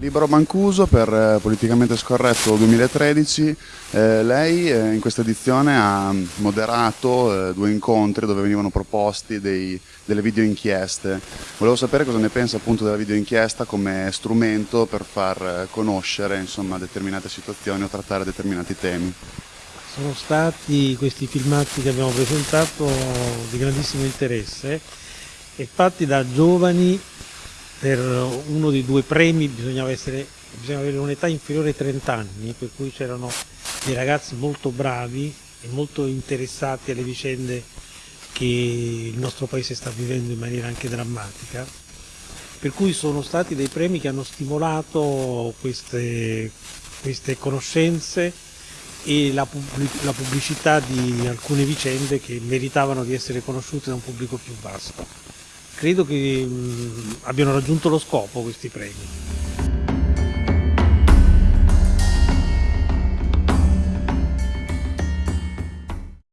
Libero Mancuso per eh, Politicamente Scorretto 2013, eh, lei eh, in questa edizione ha moderato eh, due incontri dove venivano proposti dei, delle video inchieste. Volevo sapere cosa ne pensa appunto della video inchiesta come strumento per far eh, conoscere insomma, determinate situazioni o trattare determinati temi. Sono stati questi filmati che abbiamo presentato di grandissimo interesse e fatti da giovani per uno dei due premi bisognava, essere, bisognava avere un'età inferiore ai 30 anni, per cui c'erano dei ragazzi molto bravi e molto interessati alle vicende che il nostro paese sta vivendo in maniera anche drammatica, per cui sono stati dei premi che hanno stimolato queste, queste conoscenze e la, la pubblicità di alcune vicende che meritavano di essere conosciute da un pubblico più vasto credo che mh, abbiano raggiunto lo scopo questi premi.